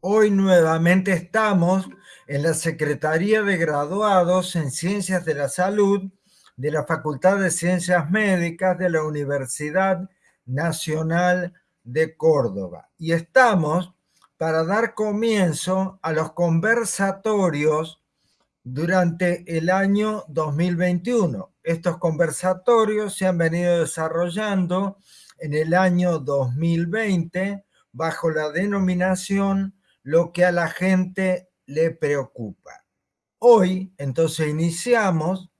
Hoy nuevamente estamos en la Secretaría de Graduados en Ciencias de la Salud de la Facultad de Ciencias Médicas de la Universidad Nacional de Córdoba. Y estamos para dar comienzo a los conversatorios durante el año 2021. Estos conversatorios se han venido desarrollando en el año 2020 bajo la denominación lo que a la gente le preocupa. Hoy, entonces, iniciamos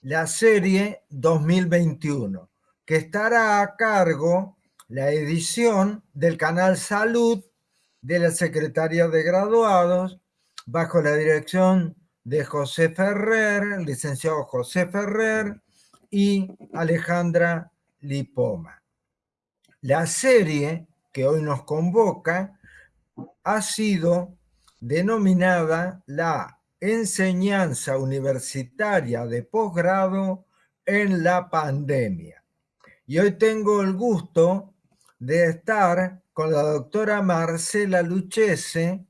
la serie 2021, que estará a cargo la edición del canal Salud de la Secretaría de Graduados, bajo la dirección de José Ferrer, el licenciado José Ferrer y Alejandra Lipoma. La serie que hoy nos convoca ha sido denominada la enseñanza universitaria de posgrado en la pandemia. Y hoy tengo el gusto de estar con la doctora Marcela Luchese,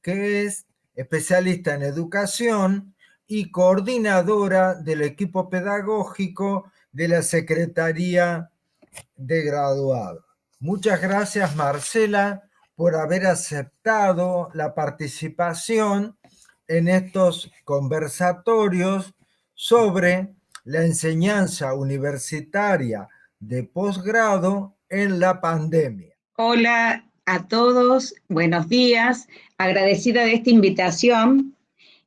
que es especialista en educación y coordinadora del equipo pedagógico de la Secretaría de Graduados. Muchas gracias, Marcela, por haber aceptado la participación en estos conversatorios sobre la enseñanza universitaria de posgrado en la pandemia. Hola a todos, buenos días, agradecida de esta invitación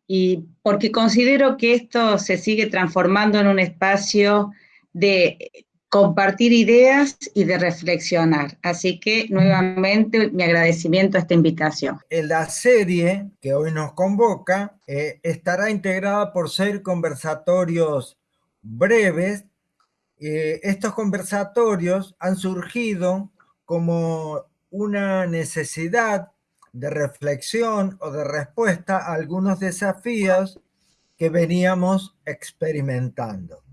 y porque considero que esto se sigue transformando en un espacio de compartir ideas y de reflexionar. Así que nuevamente mi agradecimiento a esta invitación. La serie que hoy nos convoca eh, estará integrada por seis conversatorios breves. Eh, estos conversatorios han surgido como una necesidad de reflexión o de respuesta a algunos desafíos que veníamos experimentando.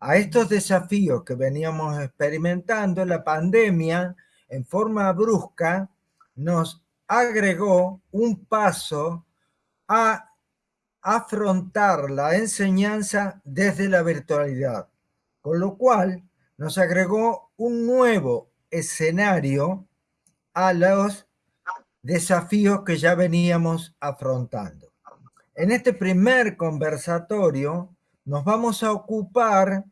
A estos desafíos que veníamos experimentando, la pandemia en forma brusca nos agregó un paso a afrontar la enseñanza desde la virtualidad, con lo cual nos agregó un nuevo escenario a los desafíos que ya veníamos afrontando. En este primer conversatorio nos vamos a ocupar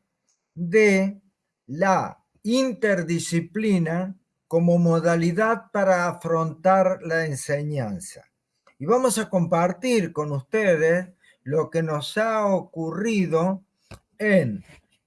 de la interdisciplina como modalidad para afrontar la enseñanza. Y vamos a compartir con ustedes lo que nos ha ocurrido en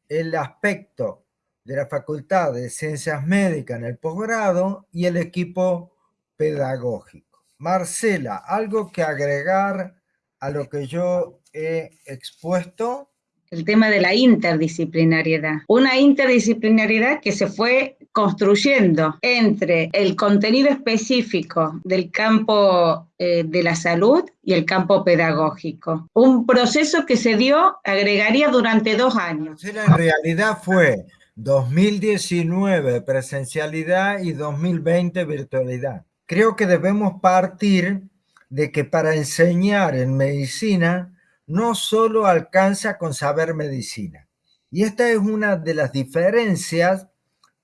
el aspecto de la Facultad de Ciencias Médicas en el posgrado y el equipo pedagógico. Marcela, ¿algo que agregar a lo que yo he expuesto? El tema de la interdisciplinariedad. Una interdisciplinariedad que se fue construyendo entre el contenido específico del campo eh, de la salud y el campo pedagógico. Un proceso que se dio, agregaría, durante dos años. En realidad fue 2019 presencialidad y 2020 virtualidad. Creo que debemos partir de que para enseñar en medicina no solo alcanza con saber medicina. Y esta es una de las diferencias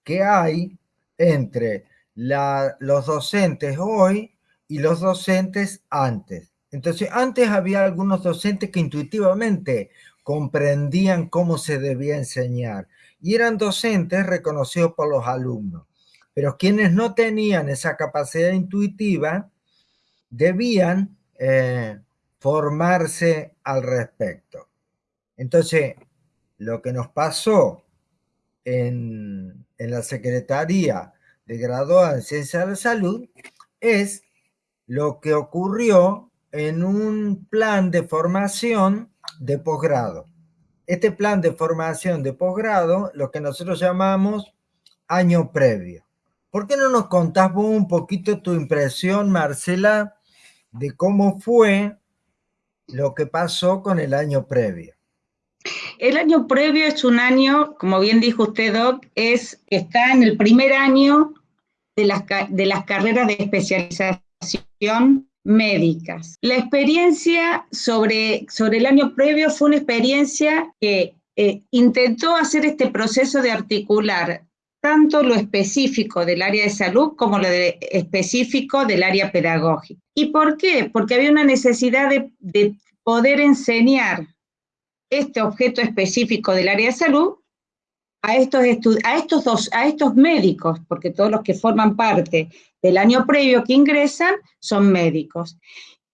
que hay entre los docentes hoy y los docentes antes. Entonces, antes había algunos docentes que intuitivamente comprendían cómo se debía enseñar y eran docentes reconocidos por los alumnos. Pero quienes no tenían esa capacidad intuitiva debían eh, formarse al respecto. Entonces, lo que nos pasó en, la Secretaría de Graduada en Ciencias de la Salud es lo que ocurrió en un plan de formación de posgrado. Este plan de formación de posgrado, lo que nosotros llamamos año previo. ¿Por qué no nos contás un poquito tu impresión, Marcela, de cómo fue lo que pasó con el año previo. El año previo es un año, como bien dijo usted, Doc, es, está en el primer año de las, de las carreras de especialización médicas. La experiencia sobre, sobre el año previo fue una experiencia que eh, intentó hacer este proceso de articular tanto lo específico del área de salud como lo específico del área pedagógica. ¿Y por qué? Porque había una necesidad de, de poder enseñar este objeto específico del área de salud a estos, a estos, dos, a estos médicos, porque todos los que forman parte del año previo que ingresan son médicos.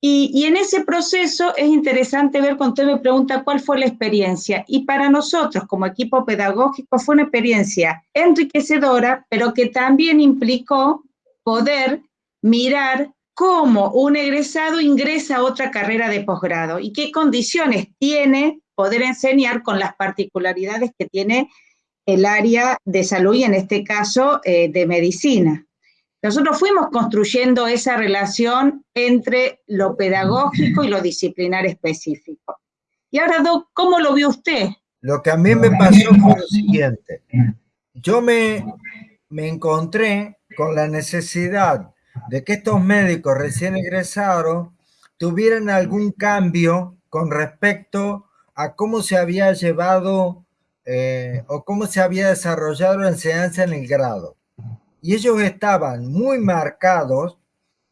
Y, en ese proceso es interesante ver cuando usted me pregunta cuál fue la experiencia. Y para nosotros, como equipo pedagógico, fue una experiencia enriquecedora, pero que también implicó poder mirar cómo un egresado ingresa a otra carrera de posgrado y qué condiciones tiene poder enseñar con las particularidades que tiene el área de salud y en este caso eh, de medicina. Nosotros fuimos construyendo esa relación entre lo pedagógico y lo disciplinar específico. Y ahora, Doc, ¿cómo lo vio usted? Lo que a mí me pasó fue lo siguiente. Yo me, me encontré con la necesidad de que estos médicos recién egresados tuvieran algún cambio con respecto a cómo se había llevado eh, o cómo se había desarrollado la enseñanza en el grado. Y ellos estaban muy marcados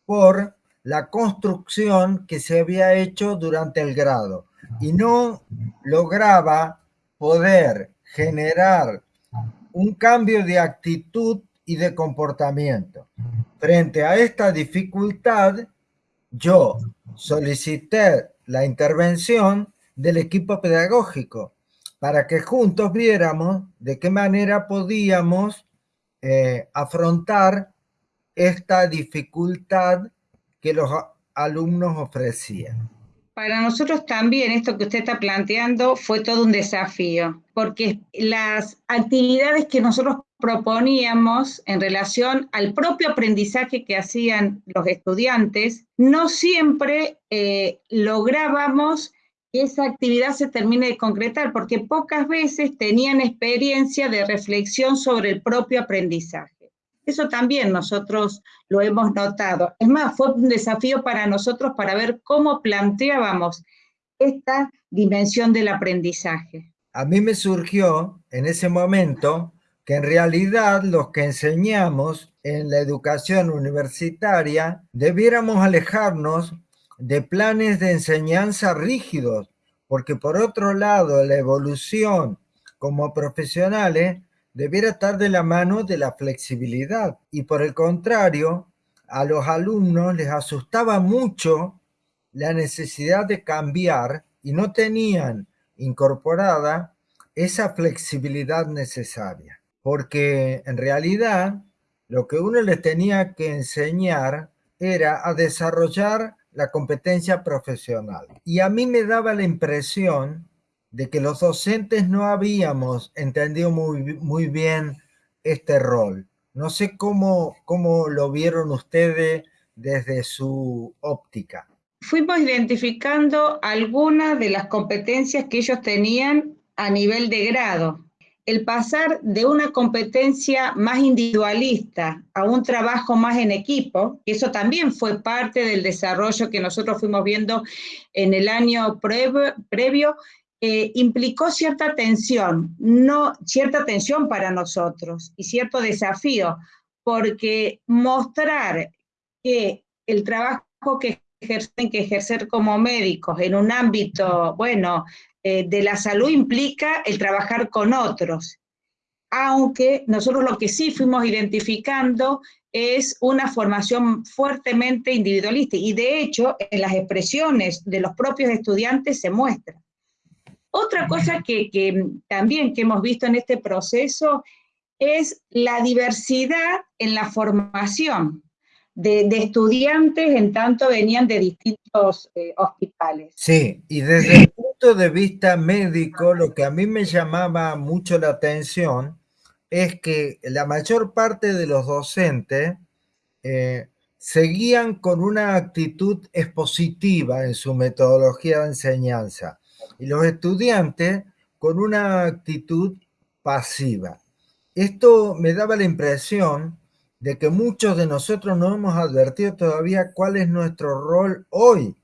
por la construcción que se había hecho durante el grado y no lograba poder generar un cambio de actitud y de comportamiento. Frente a esta dificultad, yo solicité la intervención del equipo pedagógico para que juntos viéramos de qué manera podíamos eh, afrontar esta dificultad que los alumnos ofrecían. Para nosotros también esto que usted está planteando fue todo un desafío, porque las actividades que nosotros proponíamos en relación al propio aprendizaje que hacían los estudiantes, no siempre eh, lográbamos esa actividad se termine de concretar, porque pocas veces tenían experiencia de reflexión sobre el propio aprendizaje. Eso también nosotros lo hemos notado. Es más, fue un desafío para nosotros para ver cómo planteábamos esta dimensión del aprendizaje. A mí me surgió en ese momento que en realidad los que enseñamos en la educación universitaria debiéramos alejarnos de planes de enseñanza rígidos, porque por otro lado la evolución como profesionales debiera estar de la mano de la flexibilidad. Y por el contrario, a los alumnos les asustaba mucho la necesidad de cambiar y no tenían incorporada esa flexibilidad necesaria, porque en realidad lo que uno les tenía que enseñar era a desarrollar la competencia profesional. Y a mí me daba la impresión de que los docentes no habíamos entendido muy, muy bien este rol. No sé cómo, cómo lo vieron ustedes desde su óptica. Fuimos identificando algunas de las competencias que ellos tenían a nivel de grado el pasar de una competencia más individualista a un trabajo más en equipo, que eso también fue parte del desarrollo que nosotros fuimos viendo en el año previo, eh, implicó cierta tensión, no cierta tensión para nosotros y cierto desafío, porque mostrar que el trabajo que ejercen que ejercer como médicos en un ámbito, bueno, eh, de la salud implica el trabajar con otros, aunque nosotros lo que sí fuimos identificando es una formación fuertemente individualista y de hecho en las expresiones de los propios estudiantes se muestra. Otra cosa que, que también que hemos visto en este proceso es la diversidad en la formación de, estudiantes, en tanto venían de distintos eh, hospitales. Sí, y desde el punto de vista médico, lo que a mí me llamaba mucho la atención es que la mayor parte de los docentes eh, seguían con una actitud expositiva en su metodología de enseñanza y los estudiantes con una actitud pasiva. Esto me daba la impresión de que muchos de nosotros no hemos advertido todavía cuál es nuestro rol hoy,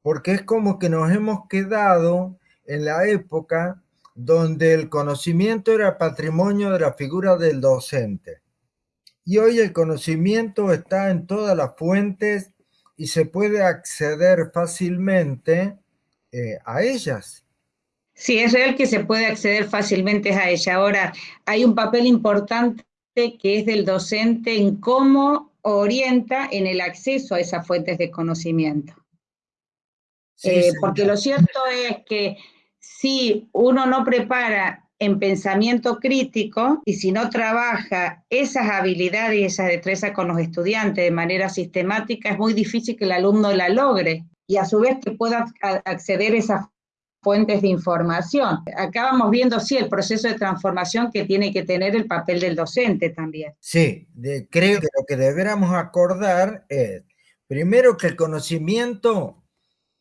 porque es como que nos hemos quedado en la época donde el conocimiento era patrimonio de la figura del docente. Y hoy el conocimiento está en todas las fuentes y se puede acceder fácilmente eh, a ellas. Sí, es real que se puede acceder fácilmente a ella. Ahora, hay un papel importante que es del docente en cómo orienta en el acceso a esas fuentes de conocimiento. Eh, porque lo cierto es que si uno no prepara en pensamiento crítico y si no trabaja esas habilidades y esas destrezas con los estudiantes de manera sistemática, es muy difícil que el alumno la logre y a su vez que pueda acceder a esas fuentes de información. Acá vamos viendo, sí, el proceso de transformación que tiene que tener el papel del docente también. Sí, creo que lo que deberíamos acordar es, primero que el conocimiento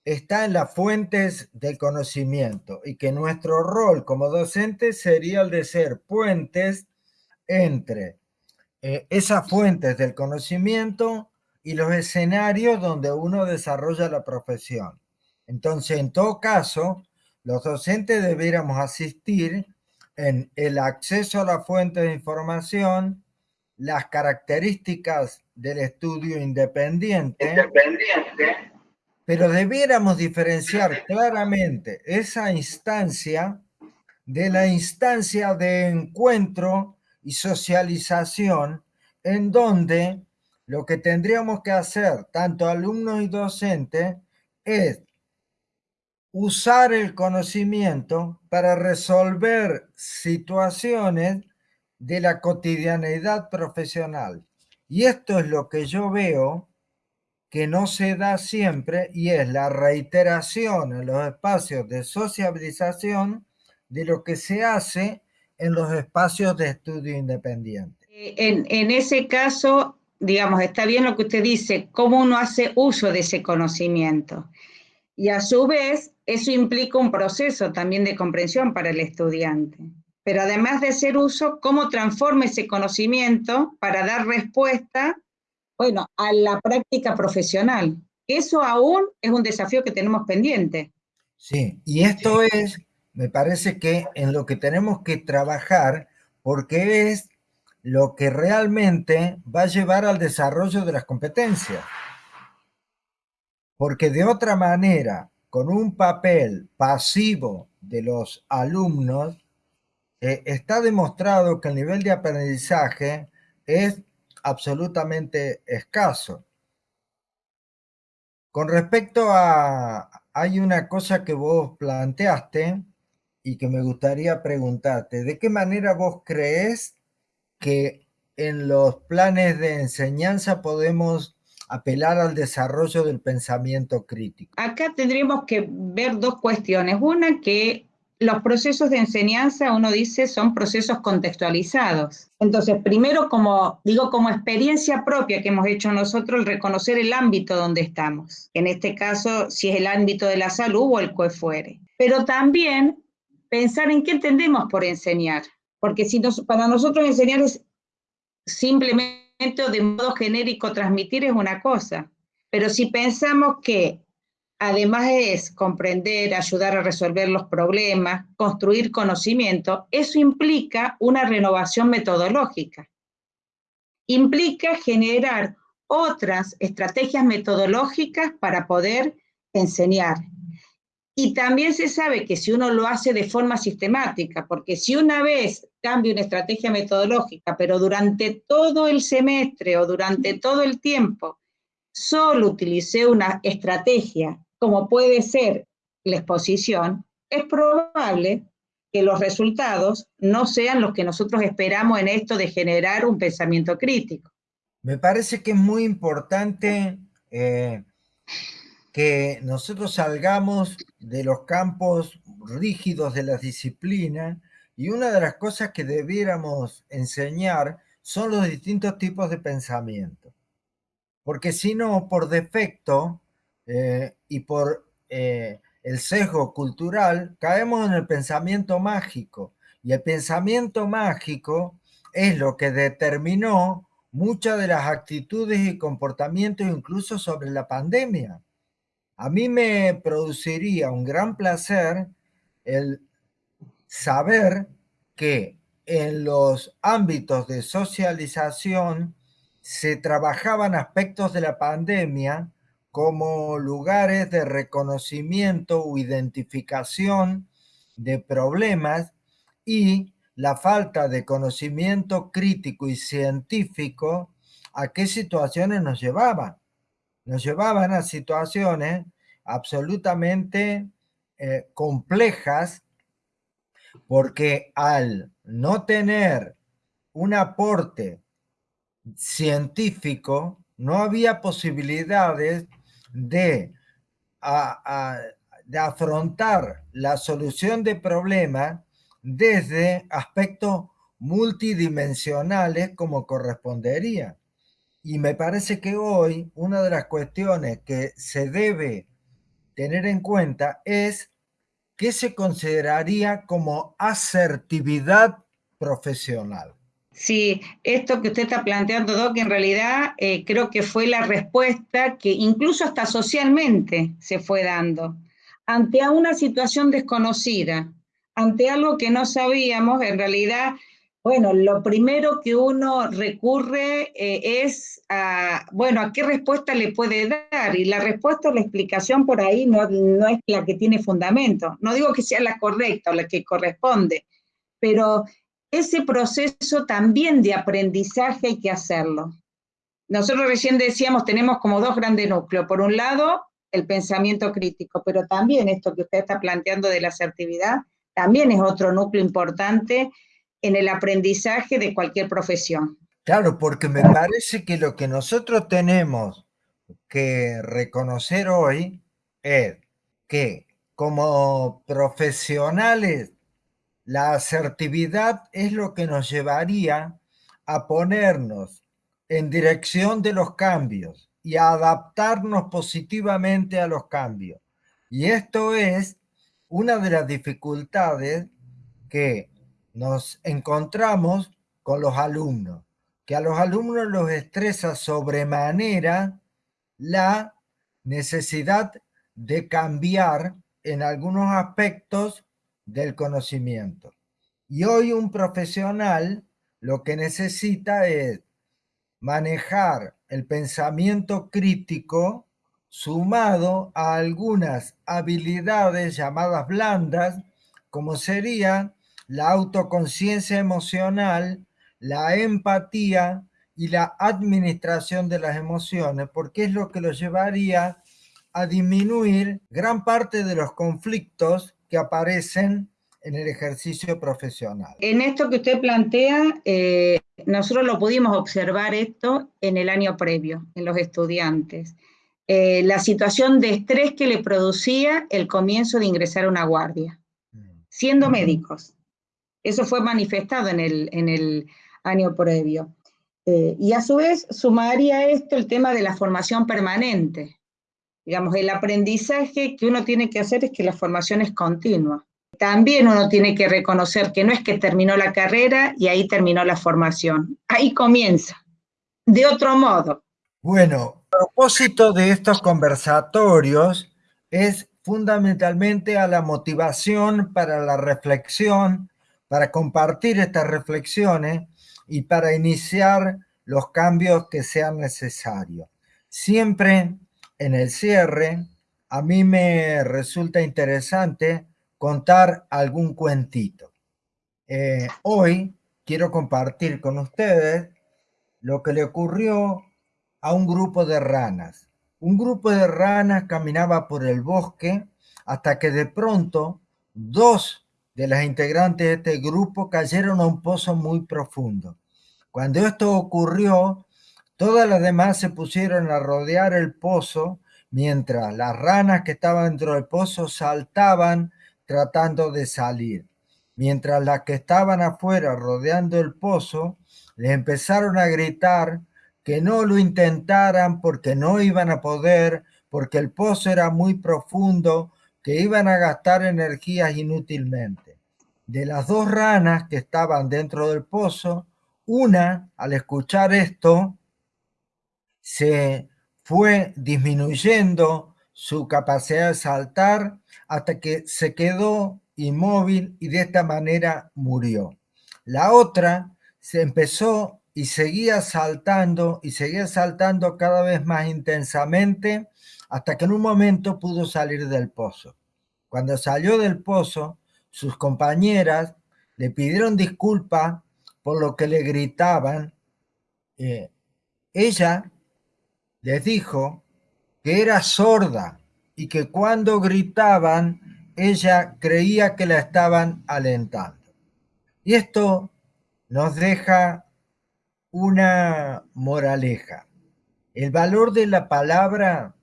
está en las fuentes del conocimiento y que nuestro rol como docente sería el de ser puentes entre eh, esas fuentes del conocimiento y los escenarios donde uno desarrolla la profesión. Entonces, en todo caso, los docentes debiéramos asistir en el acceso a la fuente de información, las características del estudio independiente, pero debiéramos diferenciar claramente esa instancia de la instancia de encuentro y socialización en donde lo que tendríamos que hacer, tanto alumnos y docentes, es usar el conocimiento para resolver situaciones de la cotidianeidad profesional. Y esto es lo que yo veo que no se da siempre y es la reiteración en los espacios de sociabilización de lo que se hace en los espacios de estudio independiente. Eh, en, en ese caso, digamos, está bien lo que usted dice, cómo uno hace uso de ese conocimiento. Y a su vez, eso implica un proceso también de comprensión para el estudiante. Pero además de ser uso, cómo transforma ese conocimiento para dar respuesta, bueno, a la práctica profesional. Eso aún es un desafío que tenemos pendiente. Sí, y esto es, me parece que en lo que tenemos que trabajar, porque es lo que realmente va a llevar al desarrollo de las competencias porque de otra manera, con un papel pasivo de los alumnos, eh, está demostrado que el nivel de aprendizaje es absolutamente escaso. Con respecto a, hay una cosa que vos planteaste y que me gustaría preguntarte, ¿de qué manera vos crees que en los planes de enseñanza podemos apelar al desarrollo del pensamiento crítico. Acá tendríamos que ver dos cuestiones. Una, que los procesos de enseñanza, uno dice, son procesos contextualizados. Entonces, primero, como digo, como experiencia propia que hemos hecho nosotros, el reconocer el ámbito donde estamos. En este caso, si es el ámbito de la salud o el que fuere. Pero también pensar en qué entendemos por enseñar. Porque si para nosotros enseñar es simplemente de modo genérico transmitir es una cosa, pero si pensamos que además es comprender, ayudar a resolver los problemas, construir conocimiento, eso implica una renovación metodológica. Implica generar otras estrategias metodológicas para poder enseñar. Y también se sabe que si uno lo hace de forma sistemática, porque si una vez cambia una estrategia metodológica, pero durante todo el semestre o durante todo el tiempo solo utilicé una estrategia, como puede ser la exposición, es probable que los resultados no sean los que nosotros esperamos en esto de generar un pensamiento crítico. Me parece que es muy importante eh, que nosotros salgamos de los campos rígidos de la disciplina y una de las cosas que debiéramos enseñar son los distintos tipos de pensamiento. Porque si no, por defecto eh, y por eh, el sesgo cultural, caemos en el pensamiento mágico. Y el pensamiento mágico es lo que determinó muchas de las actitudes y comportamientos incluso sobre la pandemia. A mí me produciría un gran placer el saber que en los ámbitos de socialización se trabajaban aspectos de la pandemia como lugares de reconocimiento o identificación de problemas y la falta de conocimiento crítico y científico a qué situaciones nos llevaban. Nos llevaban a situaciones absolutamente eh, complejas porque al no tener un aporte científico, no había posibilidades de, de afrontar la solución de problemas desde aspectos multidimensionales como correspondería. Y me parece que hoy una de las cuestiones que se debe tener en cuenta es qué se consideraría como asertividad profesional. Sí, esto que usted está planteando, Doc, en realidad eh, creo que fue la respuesta que incluso hasta socialmente se fue dando. Ante una situación desconocida, ante algo que no sabíamos, en realidad, bueno, lo primero que uno recurre eh, es a, bueno, ¿a qué respuesta le puede dar? Y la respuesta o la explicación por ahí no, no es la que tiene fundamento. No digo que sea la correcta o la que corresponde, pero ese proceso también de aprendizaje hay que hacerlo. Nosotros recién decíamos, tenemos como dos grandes núcleos. Por un lado, el pensamiento crítico, pero también esto que usted está planteando de la asertividad, también es otro núcleo importante en el aprendizaje de cualquier profesión. Claro, porque me parece que lo que nosotros tenemos que reconocer hoy es que como profesionales la asertividad es lo que nos llevaría a ponernos en dirección de los cambios y a adaptarnos positivamente a los cambios. Y esto es una de las dificultades que nos encontramos con los alumnos, que a los alumnos los estresa sobremanera la necesidad de cambiar en algunos aspectos del conocimiento. Y hoy un profesional lo que necesita es manejar el pensamiento crítico sumado a algunas habilidades llamadas blandas, como sería la autoconciencia emocional, la empatía y la administración de las emociones, porque es lo que lo llevaría a disminuir gran parte de los conflictos que aparecen en el ejercicio profesional. En esto que usted plantea, eh, nosotros lo pudimos observar esto en el año previo, en los estudiantes. Eh, la situación de estrés que le producía el comienzo de ingresar a una guardia, siendo médicos. Eso fue manifestado en el, en el año previo. Eh, y a su vez sumaría esto el tema de la formación permanente digamos, el aprendizaje que uno tiene que hacer es que la formación es continua. También uno tiene que reconocer que no es que terminó la carrera y ahí terminó la formación. Ahí comienza, de otro modo. Bueno, el propósito de estos conversatorios es fundamentalmente a la motivación para la reflexión, para compartir estas reflexiones y para iniciar los cambios que sean necesarios. Siempre en el cierre, a mí me resulta interesante contar algún cuentito. Eh, hoy quiero compartir con ustedes lo que le ocurrió a un grupo de ranas. Un grupo de ranas caminaba por el bosque hasta que de pronto dos de las integrantes de este grupo cayeron a un pozo muy profundo. Cuando esto ocurrió, Todas las demás se pusieron a rodear el pozo, mientras las ranas que estaban dentro del pozo saltaban tratando de salir. Mientras las que estaban afuera rodeando el pozo, les empezaron a gritar que no lo intentaran porque no iban a poder, porque el pozo era muy profundo, que iban a gastar energías inútilmente. De las dos ranas que estaban dentro del pozo, una, al escuchar esto, se fue disminuyendo su capacidad de saltar hasta que se quedó inmóvil y de esta manera murió. La otra se empezó y seguía saltando y seguía saltando cada vez más intensamente hasta que en un momento pudo salir del pozo. Cuando salió del pozo, sus compañeras le pidieron disculpas por lo que le gritaban. Eh, ella les dijo que era sorda y que cuando gritaban ella creía que la estaban alentando. Y esto nos deja una moraleja. El valor de la palabra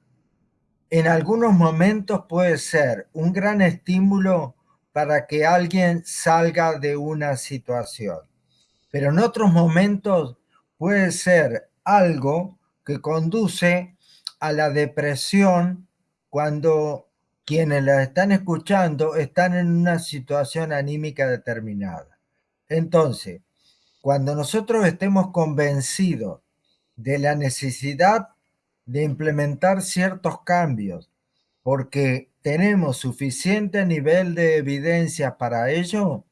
en algunos momentos puede ser un gran estímulo para que alguien salga de una situación, pero en otros momentos puede ser algo que conduce a la depresión cuando quienes la están escuchando están en una situación anímica determinada. Entonces, cuando nosotros estemos convencidos de la necesidad de implementar ciertos cambios, porque tenemos suficiente nivel de evidencia para ello,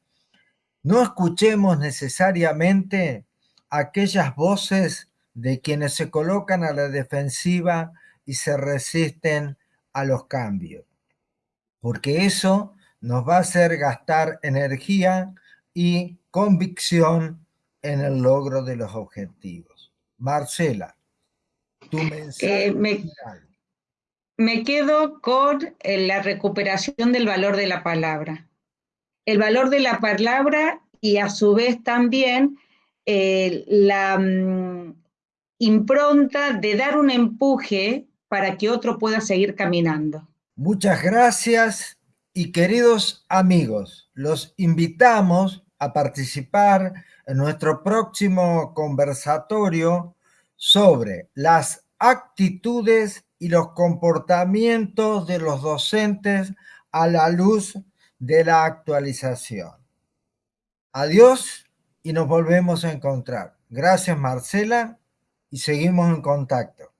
no escuchemos necesariamente aquellas voces de quienes se colocan a la defensiva y se resisten a los cambios, porque eso nos va a hacer gastar energía y convicción en el logro de los objetivos. Marcela, tu mensaje eh, me, me, quedo con eh, la recuperación del valor de la palabra. El valor de la palabra y a su vez también eh, la mm, impronta de dar un empuje para que otro pueda seguir caminando. Muchas gracias y queridos amigos, los invitamos a participar en nuestro próximo conversatorio sobre las actitudes y los comportamientos de los docentes a la luz de la actualización. Adiós y nos volvemos a encontrar. Gracias Marcela y seguimos en contacto.